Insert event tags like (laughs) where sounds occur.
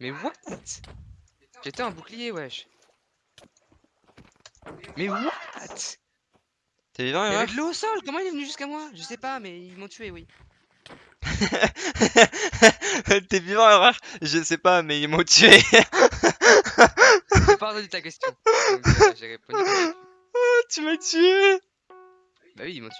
Mais what? J'étais un bouclier, wesh. Mais what? T'es vivant, Il y avait de l'eau au sol, comment il est venu jusqu'à moi? Je sais pas, mais ils m'ont tué, oui. (laughs) T'es vivant, Erreur Je sais pas, mais ils m'ont tué. J'ai pas ta question. Donc, euh, j'ai répondu. Oh (laughs) tu m'as tué. Bah oui, ils m'ont tué.